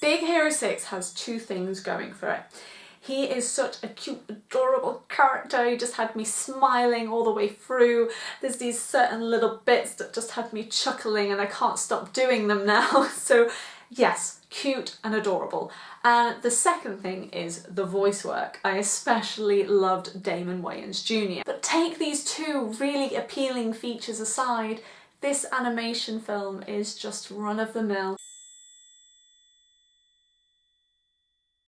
Big Hero 6 has two things going for it. He is such a cute, adorable character. He just had me smiling all the way through. There's these certain little bits that just had me chuckling and I can't stop doing them now. So yes, cute and adorable. And the second thing is the voice work. I especially loved Damon Wayans Jr. But take these two really appealing features aside, this animation film is just run-of-the-mill.